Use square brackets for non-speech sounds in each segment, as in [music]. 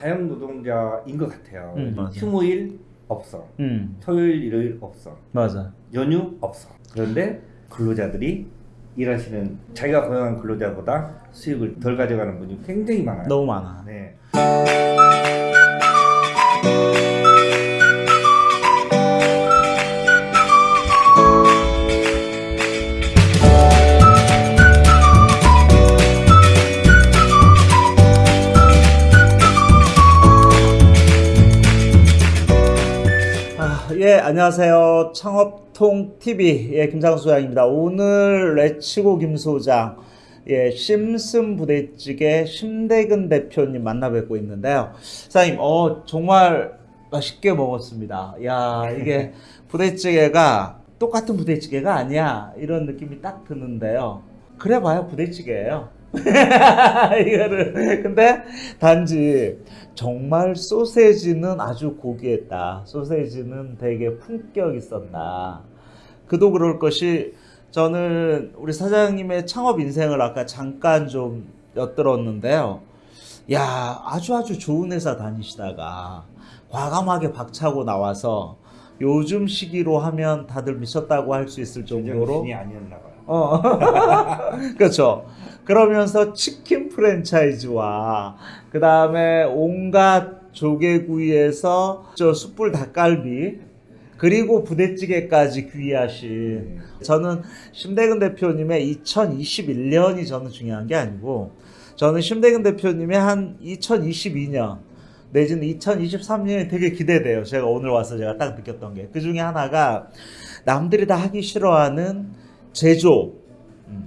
자영노동자인 것 같아요. 음. 휴무일 없어. 음 토요일, 일요일 없어. 맞아. 연휴 없어. 그런데 근로자들이 일하시는 자기가 고용한 근로자보다 수익을 덜 가져가는 분이 굉장히 많아요. 너무 많아. 네. 예, 안녕하세요. 창업통 TV 예, 김상수 소장입니다. 오늘 레츠고 김 소장 예, 심슨 부대찌개 심대근 대표님 만나 뵙고 있는데요. 사장님, 어 정말 맛있게 먹었습니다. 야, 이게 [laughs] 부대찌개가 똑같은 부대찌개가 아니야. 이런 느낌이 딱 드는데요. 그래 봐요, 부대찌개예요. [laughs] 이거를 근데 단지 정말 소세지는 아주 고귀했다. 소세지는 되게 품격 있었다. 그도 그럴 것이 저는 우리 사장님의 창업 인생을 아까 잠깐 좀 엿들었는데요. 야, 아주 아주 좋은 회사 다니시다가 과감하게 박차고 나와서 요즘 시기로 하면 다들 미쳤다고 할 수 있을 정도로 아니었나 봐요. 어. [laughs] 그렇죠. 그러면서 치킨 프랜차이즈와 그 다음에 온갖 조개구이에서 저 숯불 닭갈비 그리고 부대찌개까지 귀하신 저는 심대근 대표님의 2021년이 저는 중요한 게 아니고 저는 심대근 대표님의 한 2022년 내지는 2023년이 되게 기대돼요. 제가 오늘 와서 제가 딱 느꼈던 게 그 중에 하나가 남들이 다 하기 싫어하는 제조업, 음,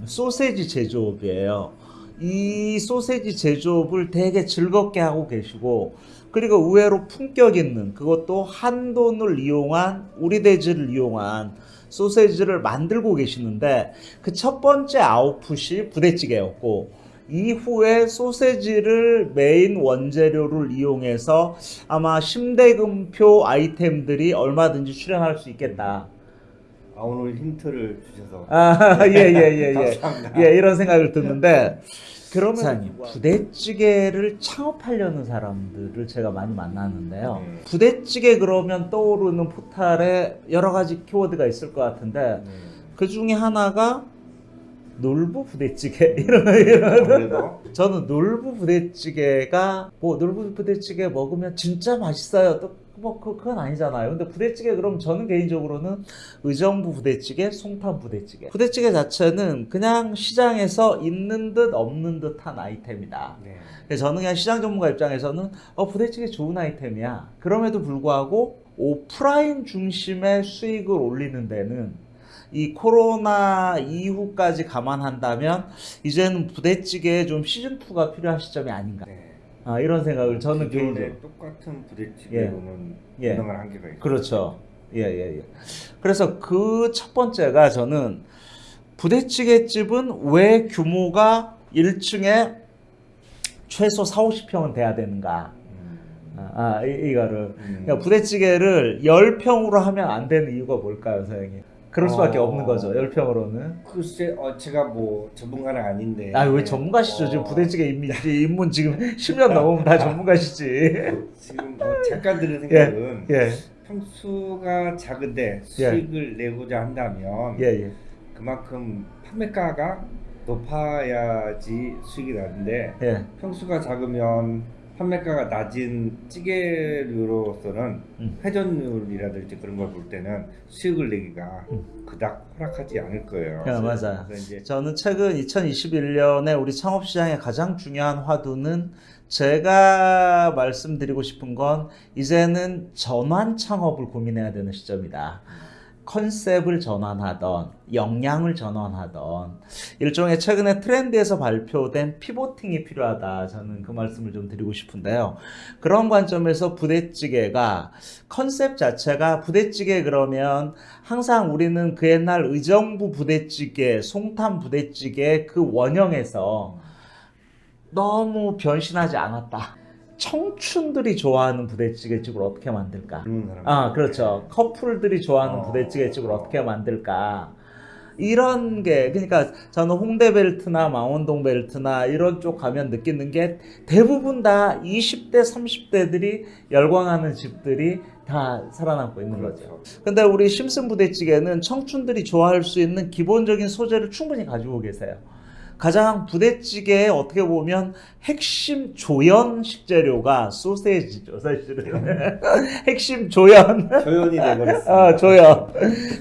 소세지 제조업이에요. 이 소세지 제조업을 되게 즐겁게 하고 계시고 그리고 의외로 품격 있는 그것도 한돈을 이용한 우리 돼지를 이용한 소세지를 만들고 계시는데 그 첫 번째 아웃풋이 부대찌개였고 이후에 소세지를 메인 원재료를 이용해서 아마 심대금표 아이템들이 얼마든지 출연할 수 있겠다. 아, 오늘 힌트를 주셔서 아, [laughs] 예, 예, 예, 예. [laughs] 감사합니다. 예, 이런 생각을 듣는데, 그러면 사장님, 부대찌개를 창업하려는 사람들을 제가 많이 만났는데요. 네. 부대찌개 그러면 떠오르는 포탈에 여러 가지 키워드가 있을 것 같은데, 네. 그 중에 하나가 놀부 부대찌개 [laughs] 이런 이런 아무래도 저는 놀부 부대찌개가 뭐 놀부 부대찌개 먹으면 진짜 맛있어요. 또뭐 그건 아니잖아요. 근데 부대찌개 그럼 저는 개인적으로는 의정부 부대찌개, 송탄 부대찌개. 부대찌개 자체는 그냥 시장에서 있는 듯 없는 듯한 아이템이다. 네. 그래서 저는 그냥 시장 전문가 입장에서는 어 부대찌개 좋은 아이템이야. 그럼에도 불구하고 오프라인 중심의 수익을 올리는 데는 이 코로나 이후까지 감안한다면 이제는 부대찌개에 좀 시즌 2가 필요한 시점이 아닌가. 네. 아, 이런 생각을 저는 기존의 개인적으로 똑같은 부대찌개로는 예. 운영을 한계가 있어요. 그렇죠. 예, 예, 예. 그래서 그 첫 번째가 저는 부대찌개 집은 왜 규모가 1층에 최소 4, 50평은 돼야 되는가? 음. 아, 아, 이, 이거를. 음. 그러니까 부대찌개를 10평으로 하면 안 되는 이유가 뭘까요, 사장님? 그럴 수밖에 어. 없는 거죠, 10평으로는. 글쎄, 어, 제가 뭐 전문가는 아닌데. 아, 왜 전문가시죠? 지금 어, 부대찌개 입문, [laughs] 입문 지금 10년 넘으면 다 전문가시지. 지금 뭐 잠깐 드는 생각은 예, 평수가 작은데 수익을 내고자 한다면 예, 예. 그만큼 판매가가 높아야지 수익이 나는데 예. 평수가 작으면 판매가가 낮은 찌개류로서는 음. 회전율이라든지 그런 걸 볼 때는 수익을 내기가 음. 그닥 허락하지 않을 거예요. 야, 맞아. 그래서 이제 저는 최근 2021년에 우리 창업시장의 가장 중요한 화두는 제가 말씀드리고 싶은 건 이제는 전환 창업을 고민해야 되는 시점이다. 컨셉을 전환하던, 역량을 전환하던, 일종의 최근에 트렌드에서 발표된 피보팅이 필요하다. 저는 그 말씀을 좀 드리고 싶은데요. 그런 관점에서 부대찌개가 컨셉 자체가 부대찌개 그러면 항상 우리는 그 옛날 의정부 부대찌개, 송탄 부대찌개 그 원형에서 너무 변신하지 않았다. 청춘들이 좋아하는 부대찌개집을 어떻게 만들까? 사람. 아, 그렇죠. 커플들이 좋아하는 어. 부대찌개집을 어떻게 만들까? 이런 게 그러니까 저는 홍대 벨트나 망원동 벨트나 이런 쪽 가면 느끼는 게 대부분 다 20대 30대들이 열광하는 집들이 다 살아남고 있는 거죠. 그렇죠. 근데 우리 심슨 부대찌개는 청춘들이 좋아할 수 있는 기본적인 소재를 충분히 가지고 계세요. 가장 부대찌개의 어떻게 보면 핵심 조연 식재료가 소세지죠, 사실은. [laughs] 핵심 조연. 조연이 [laughs] 돼버렸어요. 아, 조연.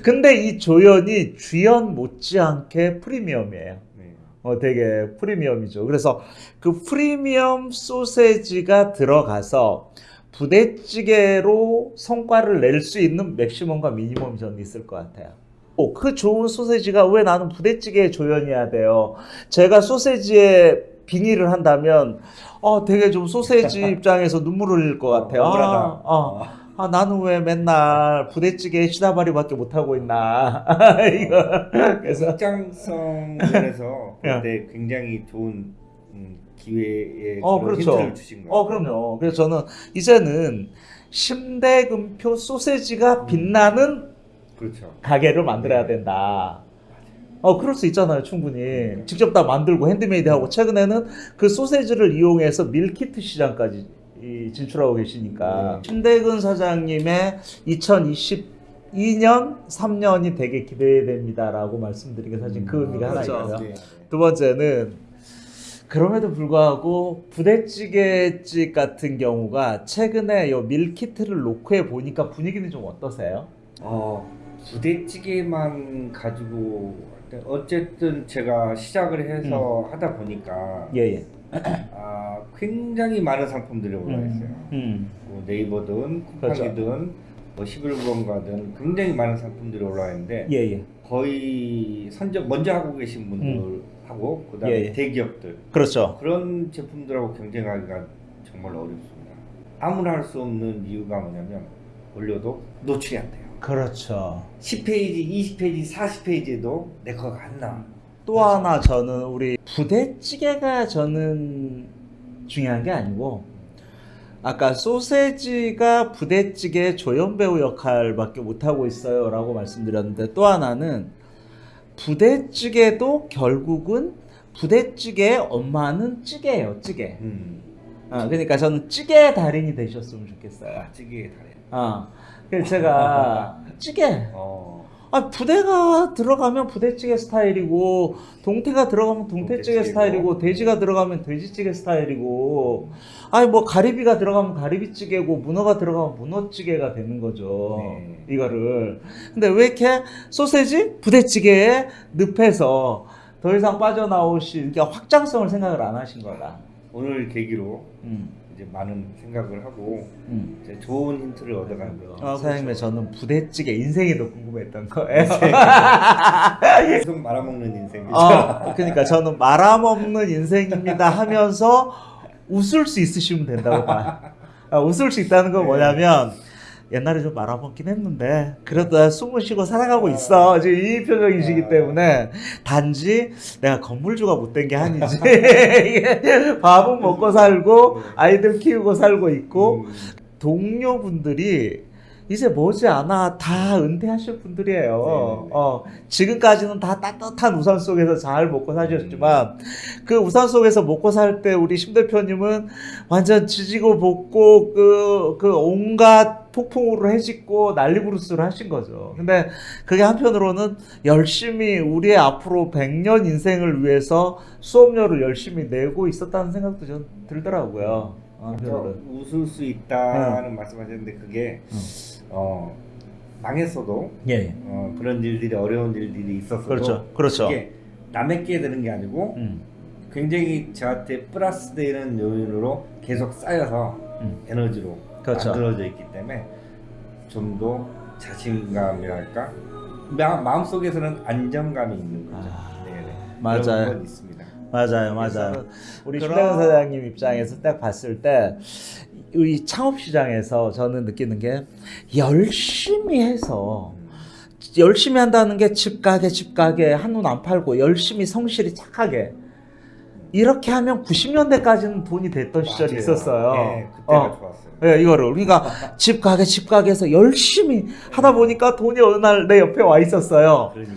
근데 이 조연이 주연 못지않게 프리미엄이에요. 네. 어, 되게 프리미엄이죠. 그래서 그 프리미엄 소세지가 들어가서 부대찌개로 성과를 낼 수 있는 맥시멈과 미니멈이 저는 있을 것 같아요. 오, 그 좋은 소세지가 왜 나는 부대찌개에 조연이야 돼요? 제가 소세지에 빙의를 한다면, 어, 되게 좀 소세지 [laughs] 입장에서 눈물을 흘릴 것 같아요. 억울하다. 아, 어. 아, 나는 왜 맨날 부대찌개 시다바리밖에 못 하고 있나. [laughs] 이거. 그래서, 확장성 면에서 야. 그때 굉장히 좋은 음, 기회에 어, 그런 그렇죠. 힌트를 주신 거예요. 어, 그럼요. 그래서 저는 이제는 신대근표 소세지가 빛나는 그렇죠. 가게를 만들어야 된다. 어, 그럴 수 있잖아요, 충분히. 직접 다 만들고 핸드메이드 하고, 최근에는 그 소세지를 이용해서 밀키트 시장까지 이, 진출하고 계시니까. 네. 신대근 사장님의 2022년, 3년이 되게 기대됩니다라고 말씀드린 게 사실 그 의미가 하나 그렇죠. 있고요. 네. 두 번째는 그럼에도 불구하고 부대찌개집 같은 경우가 최근에 요 밀키트를 놓고 해 보니까 분위기는 좀 어떠세요? 어, 부대찌개만 가지고 어쨌든 제가 시작을 해서 하다 보니까 예 예. 아, 굉장히 많은 상품들이 올라와 있어요. 음. 뭐 네이버든 그렇죠. 쿠팡이든 뭐 11번가든 굉장히 많은 상품들이 올라와 있는데 예 예. 거의 선적 먼저 하고 계신 분들하고 그다음에 예, 예. 대기업들 그렇죠. 그런 제품들하고 경쟁하기가 정말 어렵습니다. 아무나 할 수 없는 이유가 뭐냐면 올려도 노출이 안 돼요. 그렇죠. 10페이지, 20페이지, 40페이지에도 내 거가 안 나와. 또 하나 저는 우리 부대찌개가 저는 중요한 게 아니고 아까 소세지가 부대찌개 조연 배우 역할밖에 못 하고 있어요 라고 말씀드렸는데 또 하나는 부대찌개도 결국은 부대찌개의 엄마는 찌개예요, 찌개. 음. 아, 그러니까 저는 찌개 달인이 되셨으면 좋겠어요. 아, 찌개의 달인. 아, 그래서 제가 [laughs] 찌개. 어. 아, 부대가 들어가면 부대찌개 스타일이고, 동태가 들어가면 동태찌개. 스타일이고, 돼지가 들어가면 돼지찌개 스타일이고, 아니, 뭐, 가리비가 들어가면 가리비찌개고, 문어가 들어가면 문어찌개가 되는 거죠. 네. 이거를. 근데 왜 이렇게 소세지? 부대찌개에 늪에서 더 이상 빠져나오실, 그러니까 확장성을 생각을 안 하신 거다. 오늘 계기로 음, 이제 많은 생각을 하고 음. 이제 좋은 힌트를 얻어가는 거죠. 아, 사장님의 저는 부대찌개 인생이 더 궁금했던 거예요. [laughs] 계속 말아먹는 인생이죠. 어, 그러니까 저는 말아먹는 인생입니다 하면서 웃을 수 있으시면 된다고 봐요. 아, 웃을 수 있다는 건 뭐냐면 옛날에 좀 말아먹긴 했는데 그래도 나 숨을 쉬고 살아가고 있어. 지금 이 표정이시기 때문에 단지 내가 건물주가 못된 게 아니지. [laughs] 밥은 먹고 살고 아이들 키우고 살고 있고 음, 동료분들이 이제 머지않아 다 은퇴하실 분들이에요. 네네네. 어, 지금까지는 다 따뜻한 우산 속에서 잘 먹고 사셨지만 그 우산 속에서 먹고 살 때 우리 심 대표님은 완전 지지고 볶고 그, 그 온갖 폭풍우를 해짓고 난리부르스를 하신 거죠. 근데 그게 한편으로는 열심히 우리의 앞으로 100년 인생을 위해서 수업료를 열심히 내고 있었다는 생각도 좀 들더라고요. 한편으로는. 웃을 수 있다는 말씀하셨는데 그게 음. 어, 망했어도 예, 예. 어, 그런 일들이 어려운 일들이 있었어도 그렇죠. 그렇죠. 이게 남에게 되는 게 아니고 음. 굉장히 저한테 플러스 되는 요인으로 계속 쌓여서 음. 에너지로 그렇죠. 만들어져 있기 때문에 좀 더 자신감이랄까 마, 마음속에서는 안정감이 있는 거죠. 아, 네네. 맞아요. 그런 건 있습니다. 맞아요, 맞아요. 우리 그런- 신대근 사장님 입장에서 딱 봤을 때, 이 창업 시장에서 저는 느끼는 게 열심히 해서 열심히 한다는 게 집 가게 집 가게 한눈 안 팔고 열심히 성실히 착하게 이렇게 하면 90년대까지는 돈이 됐던 시절이 맞아요. 있었어요. 네, 그때가 어. 좋았어요. 예, 이거를 그러니까 집 가게 집 가게에서 열심히 하다 보니까 돈이 어느 날 내 옆에 와 있었어요. 그러니까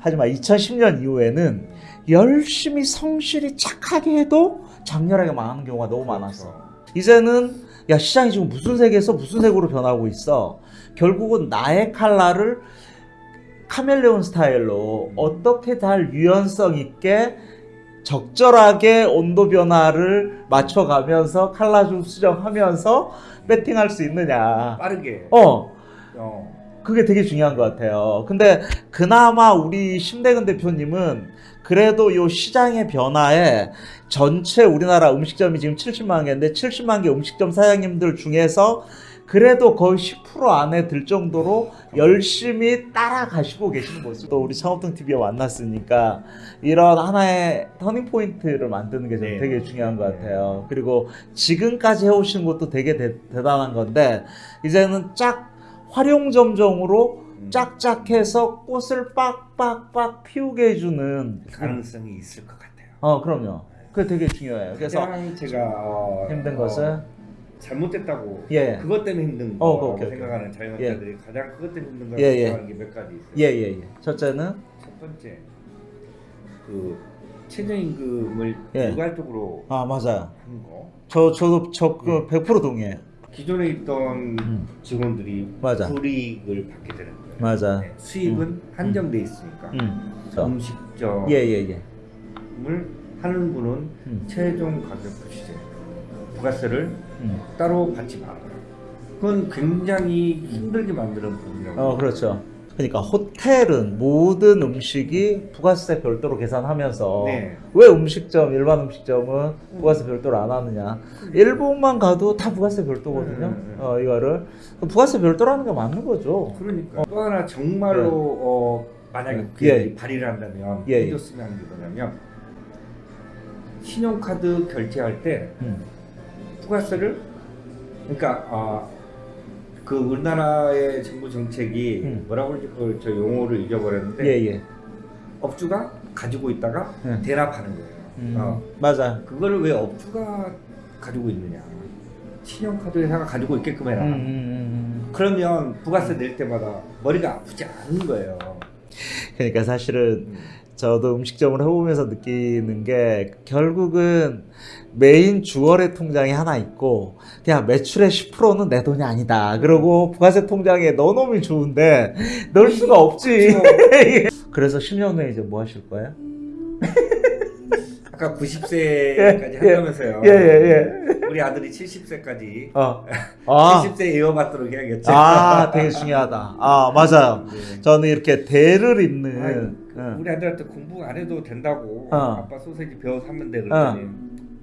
하지만 2010년 이후에는 열심히 성실히 착하게 해도 장렬하게 망하는 경우가 너무 많았어. 이제는 야 시장이 지금 무슨 색에서 무슨 색으로 변하고 있어. 결국은 나의 칼라를 카멜레온 스타일로 어떻게 잘 유연성 있게 적절하게 온도 변화를 맞춰가면서 칼라 좀 수정하면서 배팅할 수 있느냐. 빠르게. 어, 어. 그게 되게 중요한 것 같아요. 근데 그나마 우리 심대근 대표님은 그래도 요 시장의 변화에 전체 우리나라 음식점이 지금 70만 개인데 70만 개 음식점 사장님들 중에서 그래도 거의 10% 안에 들 정도로 열심히 따라가시고 계시는 모습. 또 우리 창업동 TV에 만났으니까 이런 하나의 터닝 포인트를 만드는 게 네. 되게 중요한 것 같아요. 그리고 지금까지 해오신 것도 되게 대, 대단한 건데 이제는 짝 활용점정으로 음. 짝짝해서 꽃을 빡빡빡 피우게 해주는 가능성이 있을 것 같아요. 어 그럼요. 그게 되게 중요해요. 그래서 제가 어, 힘든 어, 것은 잘못됐다고 예. 그것 때문에 힘든 어, 오케이, 오케이. 생각하는 자영업자들이 가장 그것 때문에 힘든 거라고 예, 예. 생각하는 게 몇 가지 있어요. 예예예. 첫째는 첫 번째 그 최저임금을 예. 일괄적으로 아 맞아요. 하는 거. 저 저도 저 그 100% 동의해요. 기존에 있던 음. 직원들이 맞아. 불이익을 받게 되는 거예요. 맞아. 네, 수입은 한정돼 있으니까 음. 음식점을 예예예. 하는 분은 음. 최종 가격 시세 부가세를 음. 따로 받지 말아요. 그건 굉장히 힘들게 만드는 부분이라고. 어 그렇죠. 그러니까 호텔은 모든 음식이 부가세 별도로 계산하면서 네. 왜 음식점 일반 음식점은 부가세 별도로 안 하느냐? 일본만 가도 다 부가세 별도거든요. 음, 음, 음. 어 이거를 부가세 별도로 하는 게 맞는 거죠. 그러니까 또 하나 정말로 네. 어, 만약에 예. 그게 예. 발의를 한다면 예, 예. 해줬으면 하는 게 뭐냐면 신용카드 결제할 때 음. 부가세를 그러니까 아, 그 우리나라의 정부 정책이 음. 뭐라고 그러지 그걸 저 용어를 잊어버렸는데 예 예. 업주가 가지고 있다가 네. 대납하는 거예요. 음. 어. 맞아. 그거를 왜 업주가 가지고 있느냐? 신용카드 회사가 가지고 있게끔 해라. 음, 음, 음. 그러면 부가세 낼 때마다 머리가 아프지 않은 거예요. 그러니까 사실은 음. 저도 음식점을 해보면서 느끼는 게 결국은 메인 주거래 통장이 하나 있고 그냥 매출의 10%는 내 돈이 아니다. 그러고 부가세 통장에 넣어놓으면 좋은데 넣을 수가 없지. [laughs] 그래서 10년 후에 이제 뭐 하실 거예요? 아까 90세까지 [laughs] 예, 한다면서요. 예, 예, 우리 아들이 70세까지 어. [laughs] 아, 70세 이어받도록 해야겠죠. 아, 되게 중요하다. 아, 맞아요. 네. 저는 이렇게 대를 잇는 응. 우리 아들한테 공부 안 해도 된다고 어. 아빠 소세지 배워서 하면 돼 그랬더니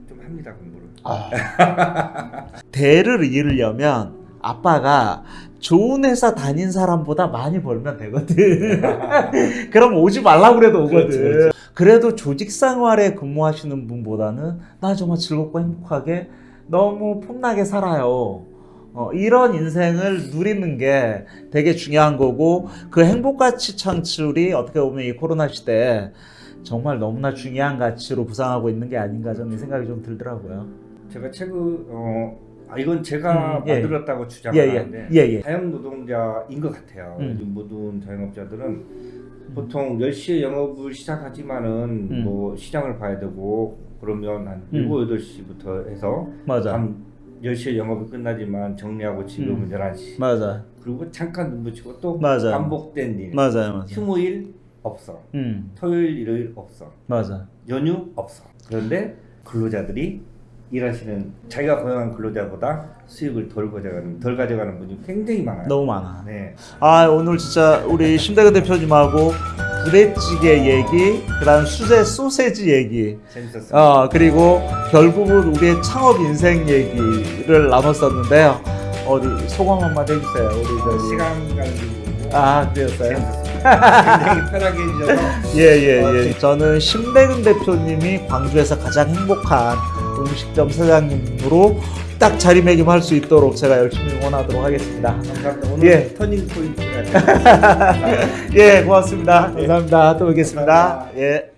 좀 합니다 공부를. 아. [laughs] 대를 이으려면 아빠가 좋은 회사 다닌 사람보다 많이 벌면 되거든. [laughs] 그럼 오지 말라고 그래도 오거든. 그렇지, 그렇지. 그래도 조직 생활에 근무하시는 분보다는 나 정말 즐겁고 행복하게 너무 폼나게 살아요. 어, 이런 인생을 누리는 게 되게 중요한 거고 그 행복 가치 창출이 어떻게 보면 이 코로나 시대에 정말 너무나 중요한 가치로 부상하고 있는 게 아닌가 저는 이 생각이 좀 들더라고요. 제가 책을 어, 아, 이건 제가 음, 예. 만들었다고 예, 주장하는데 예, 예, 예. 자영노동자인 것 같아요. 음. 요즘 모든 자영업자들은 보통 10시에 영업을 시작하지만은 음. 뭐 시장을 봐야 되고 그러면 한 음. 7, 8시부터 해서 맞아. 밤 10시에 영업이 끝나지만 정리하고 지금은 음. 11시 맞아. 그리고 잠깐 눈 붙이고 또 맞아요. 반복된 일 맞아요. 맞아요. 휴무일 없어 음. 토요일 일요일 없어 맞아. 연휴 없어 그런데 근로자들이 일하시는 자기가 고용한 근로자보다 수익을 덜 가져가는 덜 가져가는 분이 굉장히 많아요. 너무 많아. 네. 아 오늘 진짜 우리 심대근 대표님하고 부대찌개 얘기, 그다음 수제 소세지 얘기, 재밌었어요. 어 그리고 결국은 우리의 창업 인생 얘기를 나눴었는데요. 어디 소감 한마디 해주세요. 우리 저기. 시간 가는 아 그랬어요. 재밌었습니다. 굉장히 편하게 해주셔서 예예예. [laughs] 저는 심대근 대표님이 광주에서 가장 행복한 음식점 사장님으로 딱 자리매김할 수 있도록 제가 열심히 응원하도록 하겠습니다. 감사합니다. 오늘 예. 터닝 포인트가 [laughs] 예, 고맙습니다. 감사합니다. 또 뵙겠습니다. 감사합니다. 예.